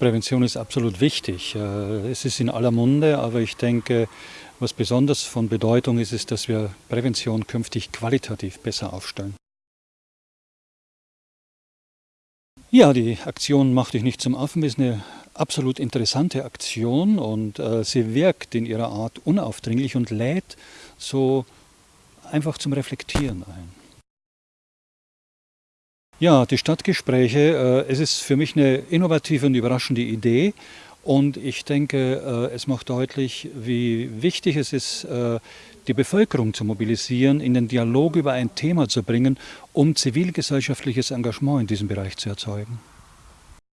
Prävention ist absolut wichtig. Äh, es ist in aller Munde, aber ich denke, was besonders von Bedeutung ist, ist, dass wir Prävention künftig qualitativ besser aufstellen. Ja, die Aktion Mach dich nicht zum Affen ist eine absolut interessante Aktion und äh, sie wirkt in ihrer Art unaufdringlich und lädt so einfach zum Reflektieren ein. Ja, die Stadtgespräche, äh, es ist für mich eine innovative und überraschende Idee und ich denke, äh, es macht deutlich, wie wichtig es ist, äh, die Bevölkerung zu mobilisieren, in den Dialog über ein Thema zu bringen, um zivilgesellschaftliches Engagement in diesem Bereich zu erzeugen.